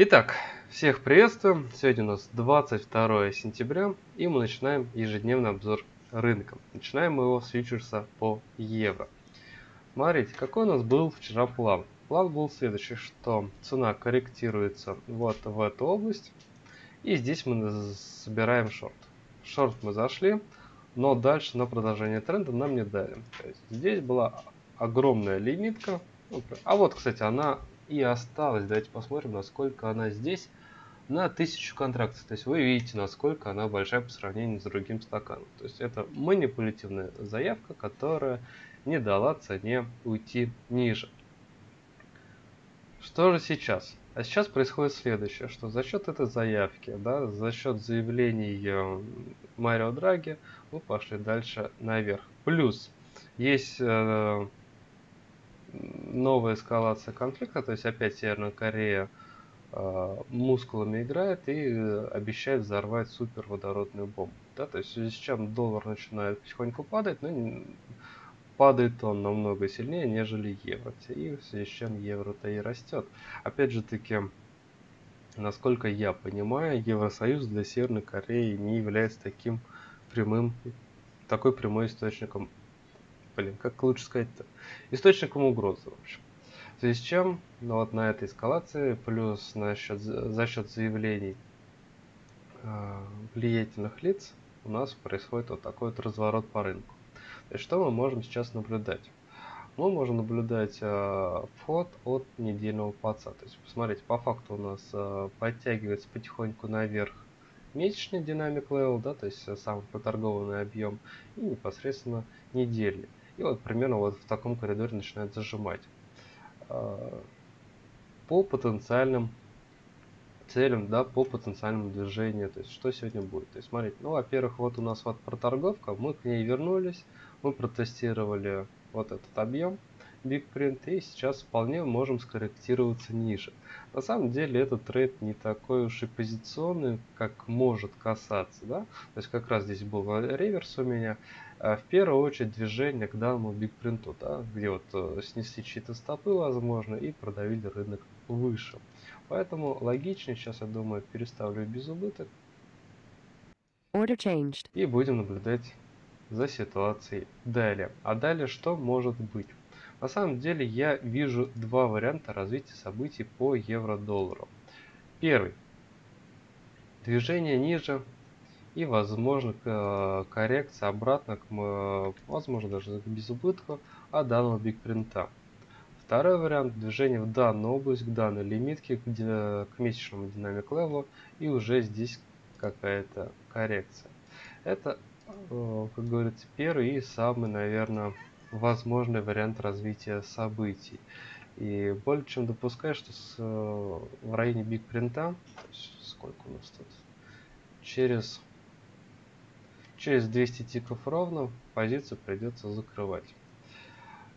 Итак, всех приветствую. Сегодня у нас 22 сентября, и мы начинаем ежедневный обзор рынка. Начинаем мы его с фьючерса по евро. Смотрите, какой у нас был вчера план. План был следующий, что цена корректируется вот в эту область, и здесь мы собираем шорт. Шорт мы зашли, но дальше на продолжение тренда нам не дали. То есть здесь была огромная лимитка. А вот, кстати, она и осталось. Давайте посмотрим, насколько она здесь на 1000 контрактов. То есть вы видите, насколько она большая по сравнению с другим стаканом. То есть это манипулятивная заявка, которая не дала цене уйти ниже. Что же сейчас? А сейчас происходит следующее, что за счет этой заявки, да, за счет заявлений Марио Драги, мы пошли дальше наверх. Плюс есть э, новая эскалация конфликта, то есть опять Северная Корея э, мускулами играет и обещает взорвать супер водородную бомбу. Да, то есть в связи с чем доллар начинает потихоньку падать, но падает он намного сильнее, нежели евро. И в связи с чем евро-то и растет. Опять же таки, насколько я понимаю, Евросоюз для Северной Кореи не является таким прямым, такой прямой источником блин, как лучше сказать-то, источником угрозы, в общем. В связи с чем, ну вот на этой эскалации, плюс на за счет заявлений э, влиятельных лиц, у нас происходит вот такой вот разворот по рынку. То есть что мы можем сейчас наблюдать? Мы можем наблюдать э, вход от недельного паца. То есть посмотрите, по факту у нас э, подтягивается потихоньку наверх месячный dynamic level, да, то есть сам проторгованный объем, и непосредственно недельный. И вот примерно вот в таком коридоре начинает зажимать. А, по потенциальным целям, да, по потенциальному движению, то есть что сегодня будет. То есть смотрите, ну, во-первых, вот у нас вот проторговка, мы к ней вернулись, мы протестировали вот этот объем, Big Print, и сейчас вполне можем скорректироваться ниже. На самом деле этот трейд не такой уж и позиционный, как может касаться, да, то есть как раз здесь был реверс у меня, в первую очередь движение к данному Print, да, где вот э, снесли чьи-то стопы, возможно, и продавили рынок выше. Поэтому логичнее сейчас, я думаю, переставлю без убыток. Order changed. И будем наблюдать за ситуацией далее. А далее что может быть? На самом деле я вижу два варианта развития событий по евро-доллару. Первый. Движение ниже и возможно коррекция обратно к, возможно даже без убытка от данного бигпринта. Второй вариант движение в данную область, к данной лимитке, к, к месячному динамик левелу и уже здесь какая-то коррекция. Это, э, как говорится, первый и самый, наверное, возможный вариант развития событий. И более чем допускаю, что с, э, в районе биг принта, сколько у нас тут, через Через 200 тиков ровно позицию придется закрывать.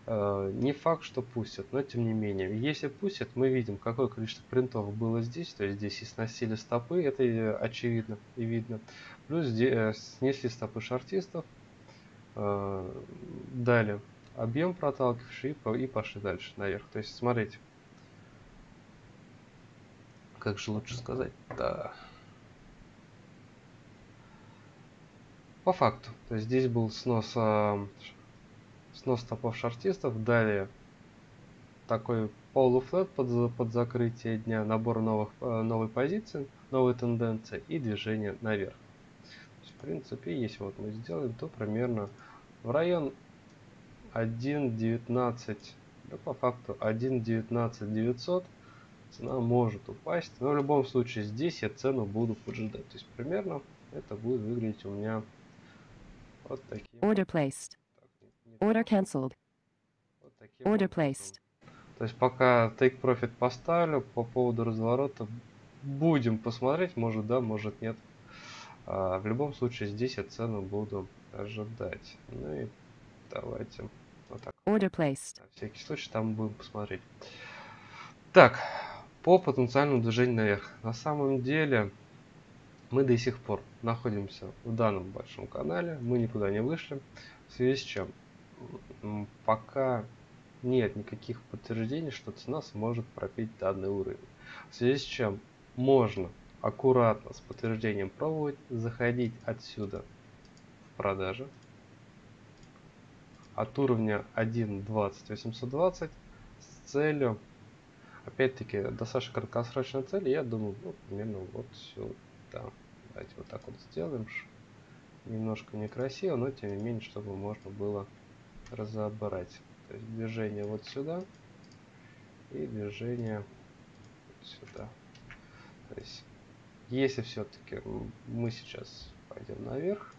Э, не факт, что пустят, но тем не менее. Если пустят, мы видим, какое количество принтов было здесь. То есть здесь и сносили стопы, это очевидно и видно. Плюс э, снесли стопы шартистов. Э, Далее объем проталкивающий и пошли дальше наверх. То есть смотрите. Как же лучше сказать? Да. По факту. То есть здесь был снос, э, снос топов шартистов. Далее такой полуфлет под, под закрытие дня, набор новых, э, новой позиции, новые тенденции и движение наверх. Есть, в принципе, если вот мы сделаем, то примерно в район 1.19, да, по факту 1.19 900 цена может упасть. Но в любом случае здесь я цену буду поджидать. То есть примерно это будет выглядеть у меня вот таким. Order placed. Order cancelled. Вот таким Order placed. То есть пока take profit поставлю по поводу разворота, будем посмотреть, может да, может нет. А, в любом случае здесь я цену буду ожидать. Ну и давайте вот так. Order placed. На всякий случай там будем посмотреть. Так, по потенциальному движению наверх. На самом деле мы до сих пор находимся в данном большом канале, мы никуда не вышли, в связи с чем пока нет никаких подтверждений, что цена сможет пропить данный уровень. В связи с чем можно аккуратно с подтверждением пробовать заходить отсюда в продажи. От уровня 1.20.820 с целью опять-таки достаточно краткосрочная цель я думаю ну, примерно вот сюда давайте вот так вот сделаем немножко некрасиво но тем не менее чтобы можно было разобрать то есть движение вот сюда и движение вот сюда то есть если все-таки мы сейчас пойдем наверх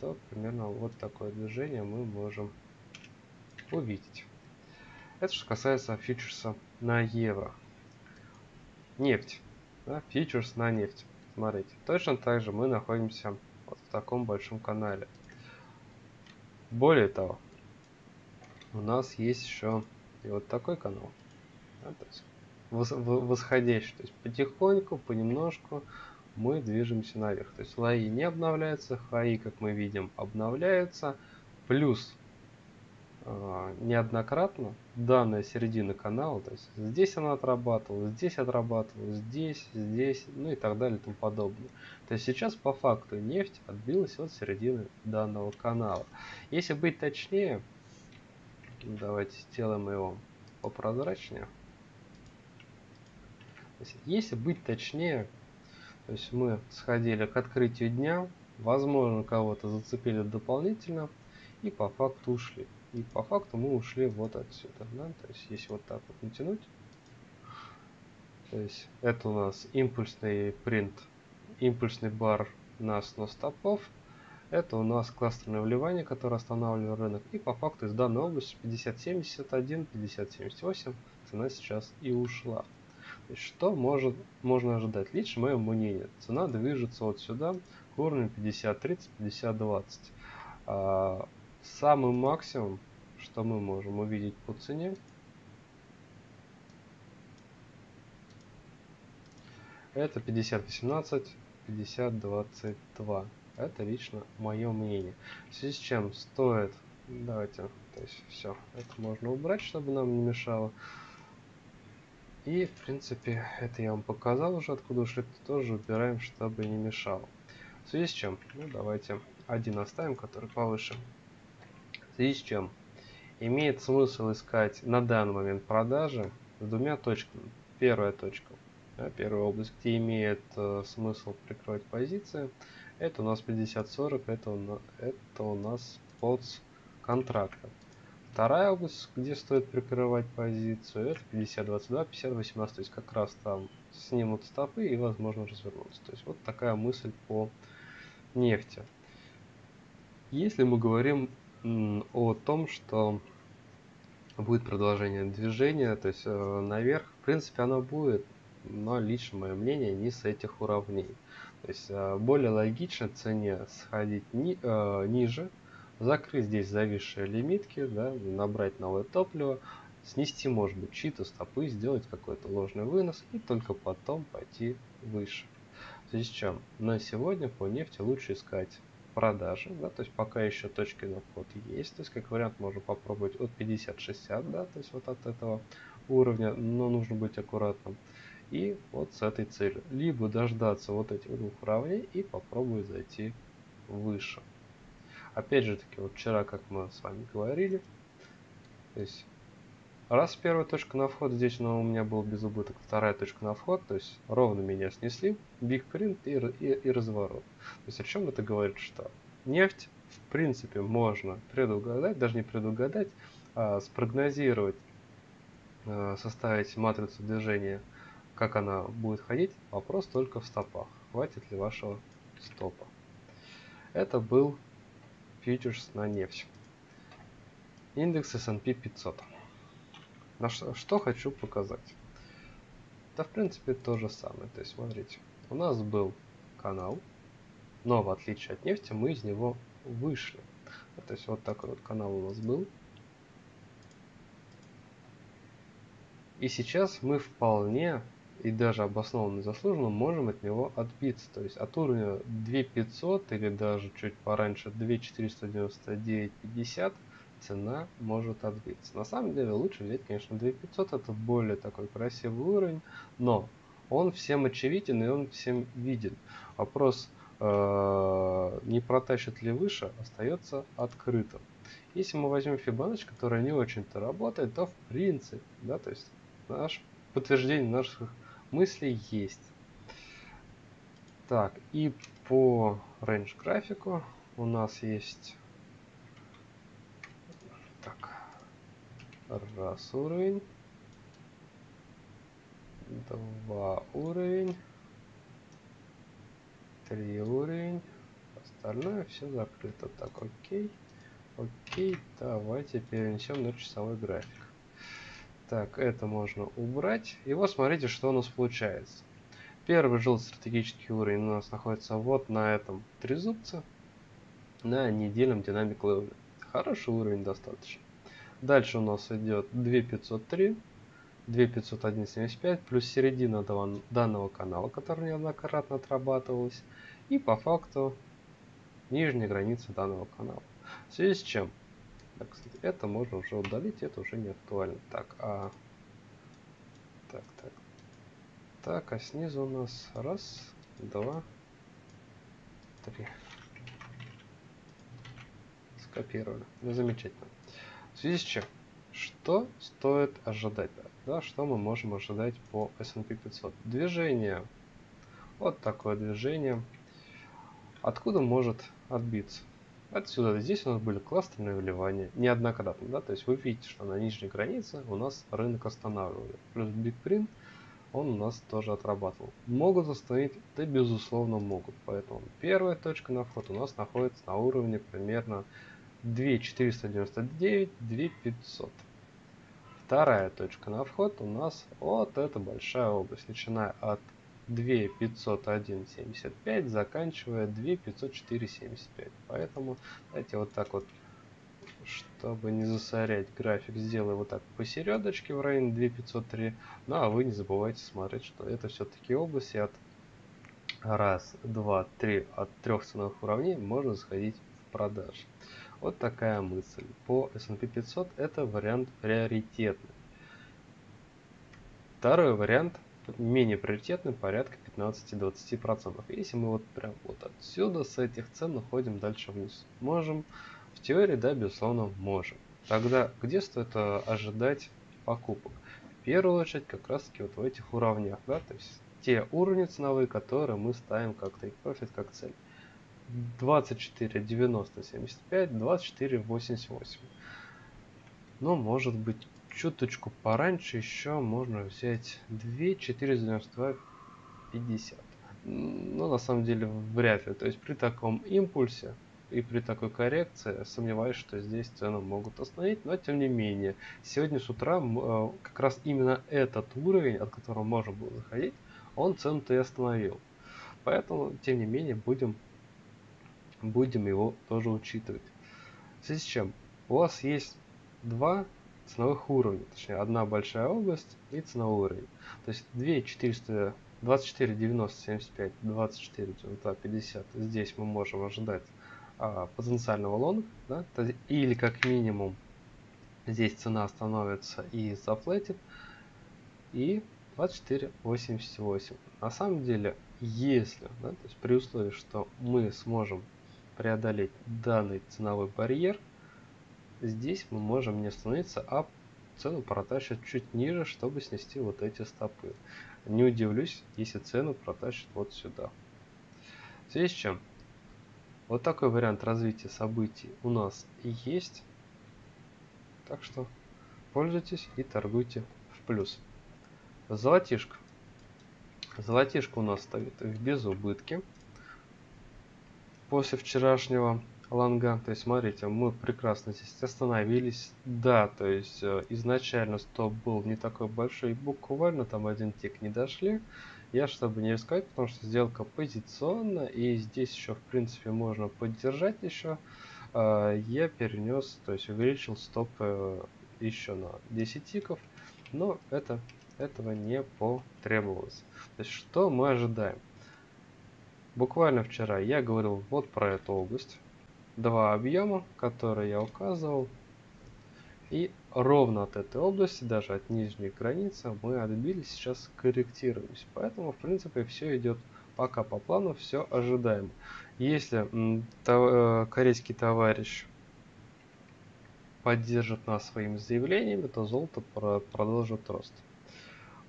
то примерно вот такое движение мы можем увидеть это что касается фьючерса на евро. Нефть. Да, фьючерс на нефть. Смотрите, точно так же мы находимся вот в таком большом канале. Более того, у нас есть еще и вот такой канал. Да, то есть восходящий. То есть потихоньку, понемножку мы движемся наверх. То есть лои не обновляются, хаи, как мы видим, обновляются. Плюс неоднократно данная середина канала, то есть здесь она отрабатывала, здесь отрабатывала, здесь, здесь, ну и так далее и тому подобное. То есть сейчас по факту нефть отбилась от середины данного канала. Если быть точнее, давайте сделаем его попрозрачнее. Если быть точнее, то есть мы сходили к открытию дня, возможно кого-то зацепили дополнительно и по факту ушли. И по факту мы ушли вот отсюда. Да? То есть если вот так вот натянуть, то есть это у нас импульсный принт, импульсный бар на снос стопов. Это у нас кластерное вливание, которое останавливает рынок. И по факту из данной области 50.71, 50.78 цена сейчас и ушла. То есть, что может, можно ожидать? Лично мое мнение. Цена движется вот сюда к уровню 50.30, 50.20. Самый максимум, что мы можем увидеть по цене, это 5018, 5022. Это лично мое мнение. В связи с чем стоит, давайте, то есть все, это можно убрать, чтобы нам не мешало. И, в принципе, это я вам показал уже, откуда ушли, тоже убираем, чтобы не мешало. В связи с чем, ну, давайте один оставим, который повыше связи с чем имеет смысл искать на данный момент продажи с двумя точками. Первая точка, да, первая область, где имеет э, смысл прикрывать позиции, это у нас 50-40, это, у это у нас под контракта. Вторая область, где стоит прикрывать позицию, это 50-22, 50-18, то есть как раз там снимут стопы и возможно развернуться. То есть вот такая мысль по нефти. Если мы говорим о том, что будет продолжение движения, то есть э, наверх. В принципе, оно будет, но лично мое мнение не с этих уровней. То есть э, более логично цене сходить ни, э, ниже, закрыть здесь зависшие лимитки, да, набрать новое топливо, снести, может быть, чьи-то стопы, сделать какой-то ложный вынос и только потом пойти выше. В связи с чем на сегодня по нефти лучше искать продажи, да, то есть пока еще точки на вход есть, то есть как вариант можно попробовать от 50-60, да, то есть вот от этого уровня, но нужно быть аккуратным. И вот с этой целью. Либо дождаться вот этих двух уровней и попробовать зайти выше. Опять же таки, вот вчера, как мы с вами говорили, то есть Раз первая точка на вход, здесь но у меня был без убыток, вторая точка на вход, то есть ровно меня снесли, биг принт и, и, и разворот. То есть о чем это говорит, что нефть в принципе можно предугадать, даже не предугадать, а спрогнозировать, а, составить матрицу движения, как она будет ходить, вопрос только в стопах, хватит ли вашего стопа. Это был фьючерс на нефть. Индекс S&P 500. На что, что хочу показать. Да, в принципе, то же самое. То есть, смотрите, у нас был канал, но в отличие от нефти мы из него вышли. То есть, вот такой вот канал у нас был. И сейчас мы вполне и даже обоснованно заслуженно можем от него отбиться. То есть от уровня 2500 или даже чуть пораньше 2499.50 цена может отбиться. На самом деле лучше взять, конечно, 2500, это более такой красивый уровень, но он всем очевиден и он всем виден. Вопрос, э, не протащит ли выше, остается открытым. Если мы возьмем Fibonacci, которая не очень-то работает, то в принципе, да, то есть наш подтверждение наших мыслей есть. Так, и по range графику у нас есть раз уровень, два уровень, три уровень, остальное все закрыто. Так, окей, окей, давайте перенесем на часовой график. Так, это можно убрать. И вот смотрите, что у нас получается. Первый желтый стратегический уровень у нас находится вот на этом трезубце, на недельном динамик левеле. Хороший уровень достаточно. Дальше у нас идет 2503, 2501.75 плюс середина данного канала, который неоднократно отрабатывалась. И по факту нижняя граница данного канала. В связи с чем? Так, кстати, это можно уже удалить, это уже не актуально. Так, а... Так, так. Так, а снизу у нас раз, два, три. Скопировали. Замечательно. В связи с чем? Что стоит ожидать? Да, что мы можем ожидать по S&P 500? Движение. Вот такое движение. Откуда может отбиться? Отсюда, здесь у нас были кластерные вливания, неоднократно, да, то есть вы видите, что на нижней границе у нас рынок останавливали. Плюс Print, он у нас тоже отрабатывал. Могут остановить? Да, безусловно, могут. Поэтому первая точка на вход у нас находится на уровне примерно 2499, 2500. Вторая точка на вход у нас вот эта большая область, начиная от 2501.75, заканчивая 2504.75. Поэтому давайте вот так вот, чтобы не засорять график, сделаю вот так посередочке в районе 2503. Ну а вы не забывайте смотреть, что это все-таки области от раз, два, три, от трех ценовых уровней можно заходить в продажи. Вот такая мысль. По S&P 500 это вариант приоритетный. Второй вариант менее приоритетный, порядка 15-20%. Если мы вот прям вот отсюда с этих цен находим дальше вниз, можем? В теории, да, безусловно, можем. Тогда где стоит э, ожидать покупок? В первую очередь как раз таки вот в этих уровнях, да, то есть те уровни ценовые, которые мы ставим как take profit, как цель. 24, 90, 75, 24, 88. Но может быть чуточку пораньше еще можно взять 2 492 50 но на самом деле вряд ли. То есть при таком импульсе и при такой коррекции сомневаюсь что здесь цену могут остановить но тем не менее. Сегодня с утра э, как раз именно этот уровень от которого можно было заходить он цену-то и остановил. Поэтому тем не менее будем будем его тоже учитывать в связи с чем у вас есть два ценовых уровней, точнее одна большая область и ценовой уровень. То есть 2 400, 24, 90, 75, 24, 92, 50. Здесь мы можем ожидать а, потенциального лонга, да, или как минимум здесь цена остановится и зафлетит. И 24.88. На самом деле, если, да, то есть при условии, что мы сможем преодолеть данный ценовой барьер, здесь мы можем не остановиться, а цену протащат чуть ниже, чтобы снести вот эти стопы. Не удивлюсь, если цену протащат вот сюда. В связи с чем? Вот такой вариант развития событий у нас есть. Так что пользуйтесь и торгуйте в плюс. Золотишко. Золотишко у нас стоит в безубытке. После вчерашнего лонга. То есть, смотрите, мы прекрасно здесь остановились. Да, то есть, э, изначально стоп был не такой большой, буквально там один тик не дошли. Я, чтобы не рисковать, потому что сделка позиционна, и здесь еще, в принципе, можно поддержать еще, э, я перенес, то есть увеличил стоп э, еще на 10 тиков, но это, этого не потребовалось. То есть, что мы ожидаем? Буквально вчера я говорил вот про эту область два объема, которые я указывал. И ровно от этой области, даже от нижней границы, мы отбились, сейчас корректируемся. Поэтому, в принципе, все идет пока по плану, все ожидаемо. Если то, э, корейский товарищ поддержит нас своими заявлениями, то золото про продолжит рост.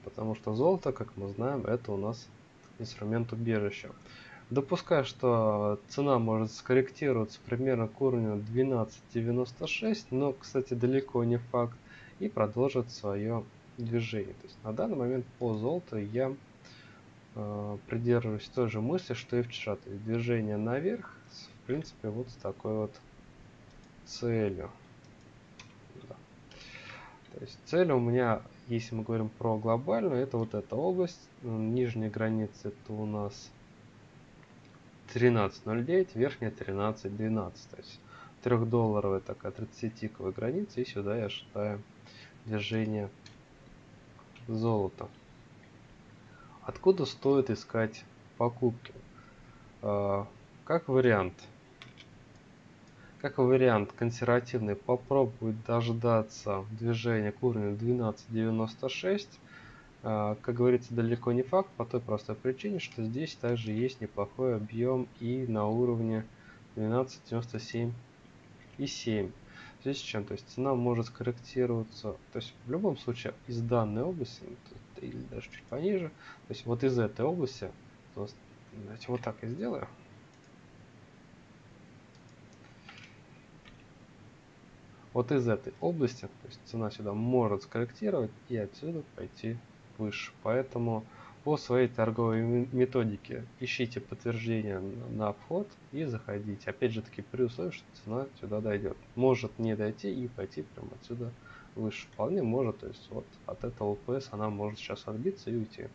Потому что золото, как мы знаем, это у нас инструмент убежища. Допускаю, что цена может скорректироваться примерно к уровню 12.96, но, кстати, далеко не факт, и продолжит свое движение. То есть на данный момент по золоту я э, придерживаюсь той же мысли, что и вчера. То есть движение наверх, в принципе, вот с такой вот целью. Да. То есть цель у меня, если мы говорим про глобальную, это вот эта область. Нижняя граница это у нас 13.09, верхняя 13.12. То есть трехдолларовая такая 30-тиковая граница. И сюда я считаю движение золота. Откуда стоит искать покупки? А, как вариант. Как вариант консервативный попробовать дождаться движения к уровню 12.96 а, как говорится, далеко не факт по той простой причине, что здесь также есть неплохой объем и на уровне 12.97 и 7. В связи с чем? То есть цена может скорректироваться, то есть в любом случае из данной области, или даже чуть пониже, то есть вот из этой области, то давайте вот так и сделаю. Вот из этой области, то есть цена сюда может скорректировать и отсюда пойти выше. Поэтому по своей торговой методике ищите подтверждение на вход и заходите. Опять же таки при условии, что цена сюда дойдет. Может не дойти и пойти прямо отсюда выше. Вполне может, то есть вот от этого ЛПС она может сейчас отбиться и уйти.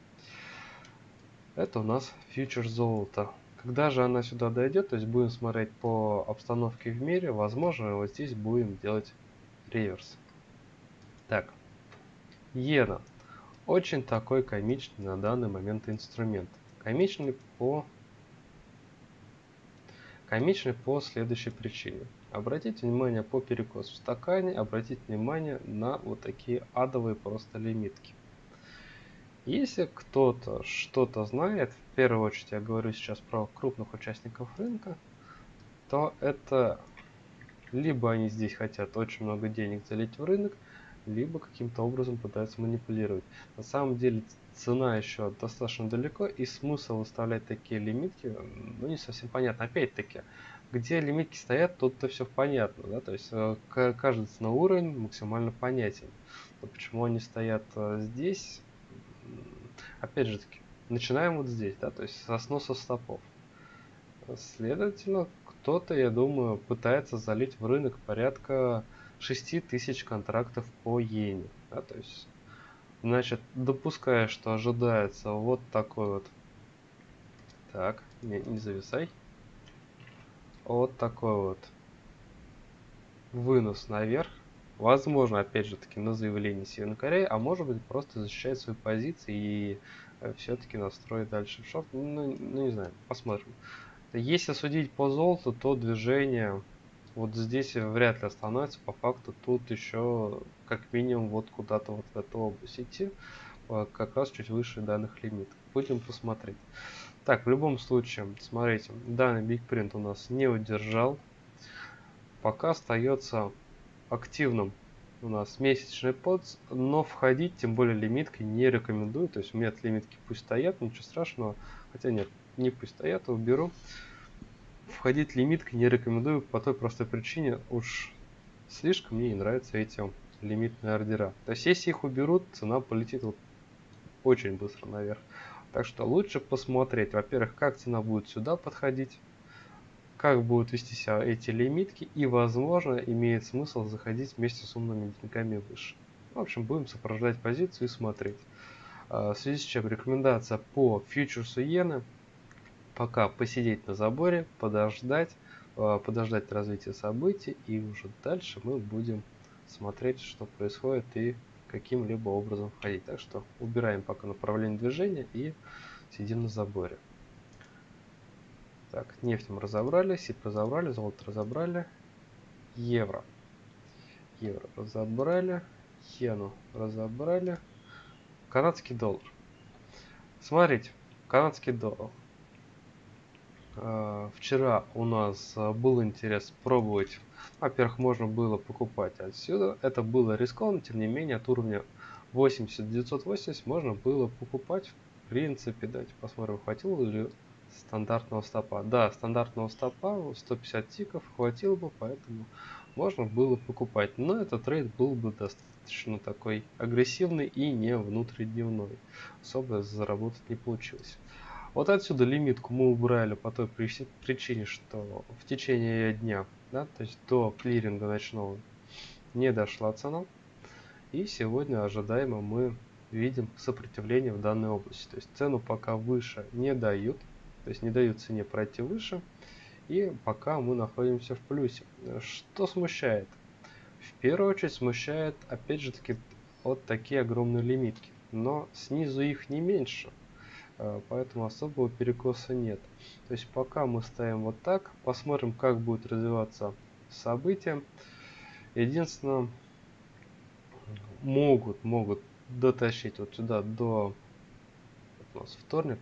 Это у нас фьючер золота. Когда же она сюда дойдет, то есть будем смотреть по обстановке в мире, возможно вот здесь будем делать реверс. Так, иена. Очень такой комичный на данный момент инструмент. Комичный по комичный по следующей причине. Обратите внимание по перекосу в стакане, обратите внимание на вот такие адовые просто лимитки. Если кто-то что-то знает, в первую очередь я говорю сейчас про крупных участников рынка, то это либо они здесь хотят очень много денег залить в рынок, либо каким-то образом пытаются манипулировать. На самом деле цена еще достаточно далеко, и смысл выставлять такие лимитки, ну не совсем понятно. Опять-таки, где лимитки стоят, тут-то все понятно, да, то есть э, каждый ценовой уровень максимально понятен. Но почему они стоят э, здесь, опять же таки, начинаем вот здесь, да, то есть со сноса стопов. Следовательно, кто-то, я думаю, пытается залить в рынок порядка 6000 контрактов по иене. Да, то есть, значит, допуская, что ожидается вот такой вот... Так, не, не зависай. Вот такой вот вынос наверх. Возможно, опять же таки, на заявление Северной Кореи, а может быть просто защищать свои позиции и э, все-таки настроить дальше в шорт. Ну, ну, не знаю, посмотрим. Если судить по золоту, то движение вот здесь вряд ли остановится. По факту тут еще как минимум вот куда-то вот в эту область идти. А, как раз чуть выше данных лимитов. Будем посмотреть. Так, в любом случае, смотрите, данный Print у нас не удержал. Пока остается активным у нас месячный подс, но входить, тем более лимиткой, не рекомендую. То есть у меня лимитки пусть стоят, ничего страшного. Хотя нет, не пусть стоят, уберу входить лимиткой не рекомендую по той простой причине, уж слишком мне не нравятся эти лимитные ордера. То есть если их уберут, цена полетит вот очень быстро наверх. Так что лучше посмотреть, во-первых, как цена будет сюда подходить, как будут вести себя эти лимитки и, возможно, имеет смысл заходить вместе с умными деньгами выше. В общем, будем сопровождать позицию и смотреть. А, в связи с чем рекомендация по фьючерсу иены – пока посидеть на заборе, подождать, э, подождать развития событий, и уже дальше мы будем смотреть, что происходит и каким-либо образом входить. Так что убираем пока направление движения и сидим на заборе. Так, нефть мы разобрали, СИП разобрали, золото разобрали. Евро. евро разобрали, йену разобрали, канадский доллар. Смотрите, канадский доллар. А, вчера у нас а, был интерес пробовать. Во-первых, можно было покупать отсюда. Это было рискованно, тем не менее, от уровня 80-980 можно было покупать. В принципе, давайте посмотрим, хватило ли стандартного стопа. Да, стандартного стопа 150 тиков хватило бы, поэтому можно было покупать. Но этот трейд был бы достаточно такой агрессивный и не внутридневной. Особо заработать не получилось. Вот отсюда лимитку мы убрали по той причине, что в течение дня, да, то есть до клиринга ночного, не дошла цена. И сегодня ожидаемо мы видим сопротивление в данной области. То есть цену пока выше не дают, то есть не дают цене пройти выше. И пока мы находимся в плюсе. Что смущает? В первую очередь смущает, опять же таки, вот такие огромные лимитки. Но снизу их не меньше. А, поэтому особого перекоса нет. То есть пока мы ставим вот так, посмотрим, как будет развиваться события. Единственное, могут, могут дотащить вот сюда до у нас вторник,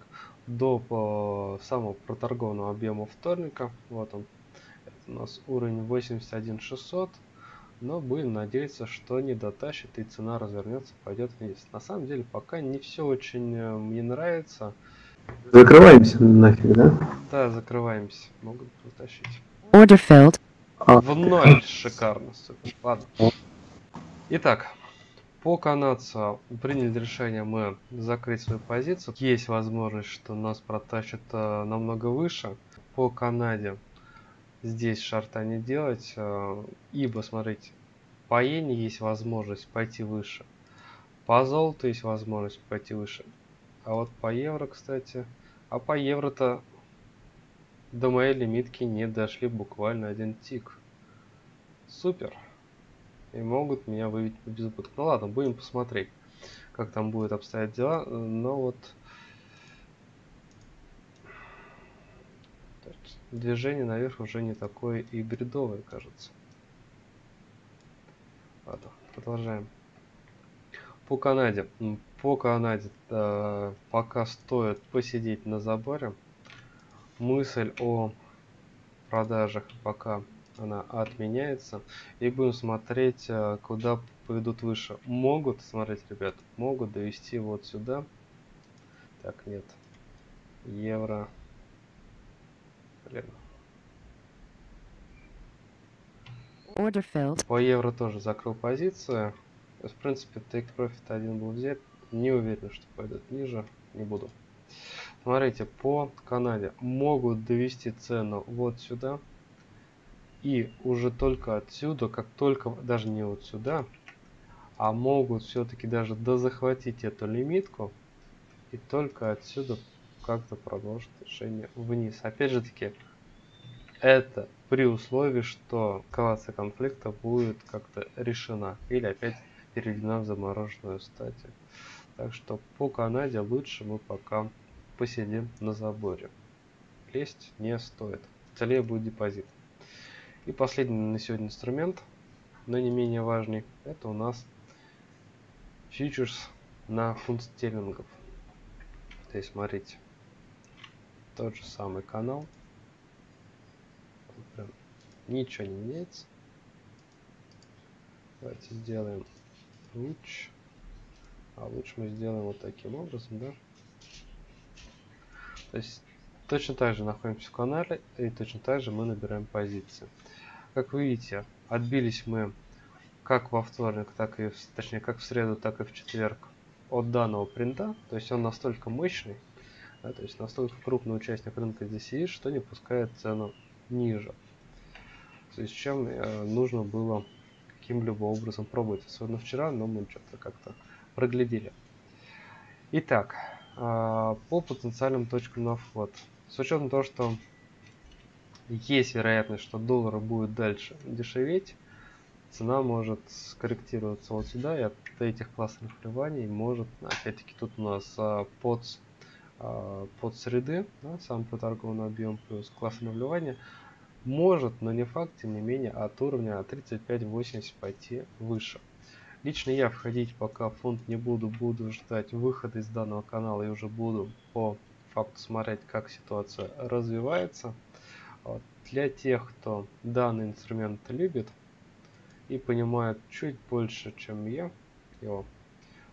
до по самого проторгованного объема вторника. Вот он. Это у нас уровень 81600 но будем надеяться, что не дотащит и цена развернется, пойдет вниз. На самом деле пока не все очень э, мне нравится. Закрываемся нафиг, да? Да, закрываемся. Могут дотащить. Order filled. А. В ноль шикарно, супер. Ладно. Итак, по канадцу приняли решение мы закрыть свою позицию. Есть возможность, что нас протащат э, намного выше. По Канаде здесь шарта не делать, э, ибо, смотрите, по иене есть возможность пойти выше, по золоту есть возможность пойти выше, а вот по евро, кстати, а по евро-то до моей лимитки не дошли буквально один тик. Супер. И могут меня вывести по безубытку. Ну ладно, будем посмотреть, как там будет обстоять дела. Но вот движение наверх уже не такое и бредовое, кажется. Ладно, продолжаем. По Канаде. По Канаде э, пока стоит посидеть на заборе. Мысль о продажах пока она отменяется. И будем смотреть, э, куда пойдут выше. Могут, смотреть, ребят, могут довести вот сюда. Так, нет. Евро. Блин. Order filled. По евро тоже закрыл позицию. В принципе, take profit один был взят. Не уверен, что пойдет ниже. Не буду. Смотрите, по Канаде могут довести цену вот сюда. И уже только отсюда, как только, даже не вот сюда, а могут все-таки даже дозахватить эту лимитку. И только отсюда как-то продолжить движение вниз. Опять же таки, это при условии, что эскалация конфликта будет как-то решена или опять переведена в замороженную стадию. Так что по Канаде лучше мы пока посидим на заборе. Лезть не стоит. Целее будет депозит. И последний на сегодня инструмент, но не менее важный, это у нас фьючерс на фунт стерлингов. То есть смотрите, тот же самый канал. Прям ничего не меняется. Давайте сделаем луч. А луч мы сделаем вот таким образом, да? То есть точно так же находимся в канале и точно так же мы набираем позиции. Как вы видите, отбились мы как во вторник, так и, точнее, как в среду, так и в четверг от данного принта. То есть он настолько мощный, да, то есть настолько крупный участник рынка здесь есть, что не пускает цену ниже. Связи с чем э, нужно было каким-либо образом пробовать. Особенно вчера, но мы что-то как-то проглядели. Итак, э, по потенциальным точкам на вход. С учетом того, что есть вероятность, что доллар будет дальше дешеветь, цена может скорректироваться вот сюда, и от этих классных вливаний может, опять-таки, тут у нас а, под под среды, да, сам проторгованный объем плюс классное вливание, может, но не факт, тем не менее, от уровня 35-80 пойти выше. Лично я входить пока в фонд не буду, буду ждать выхода из данного канала и уже буду по факту смотреть, как ситуация развивается. Для тех, кто данный инструмент любит и понимает чуть больше, чем я его,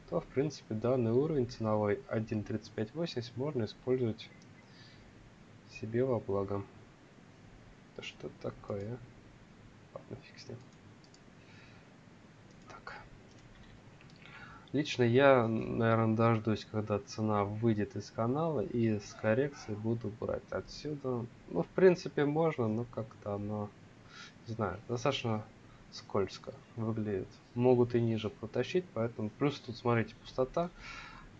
то в принципе данный уровень ценовой 1.3580 можно использовать себе во благо. Это что такое? Ладно, фиг с ним. Так. Лично я, наверное, дождусь, когда цена выйдет из канала и с коррекцией буду брать отсюда. Ну, в принципе, можно, но как-то оно, не знаю, достаточно скользко выглядит. Могут и ниже протащить, поэтому плюс тут, смотрите, пустота.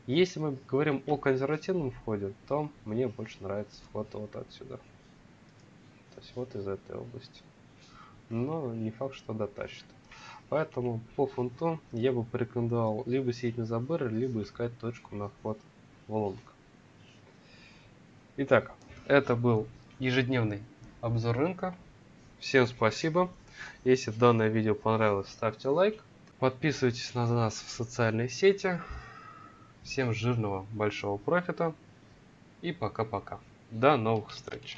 Если мы говорим о консервативном входе, то мне больше нравится вход вот отсюда. То есть вот из этой области. Но не факт, что дотащит. Поэтому по фунту я бы порекомендовал либо сидеть на заборе, либо искать точку на вход в лонг. Итак, это был ежедневный обзор рынка. Всем спасибо. Если данное видео понравилось, ставьте лайк. Подписывайтесь на нас в социальные сети. Всем жирного большого профита. И пока-пока. До новых встреч.